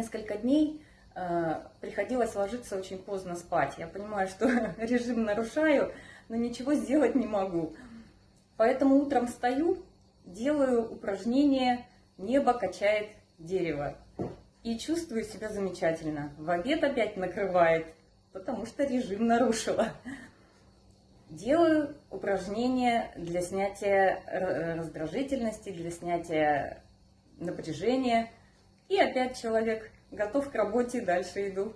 несколько дней э, приходилось ложиться очень поздно спать. Я понимаю, что режим нарушаю, но ничего сделать не могу. Поэтому утром встаю, делаю упражнение «Небо качает дерево». И чувствую себя замечательно. В обед опять накрывает, потому что режим нарушила. Делаю упражнения для снятия раздражительности, для снятия напряжения. И опять человек готов к работе, дальше иду.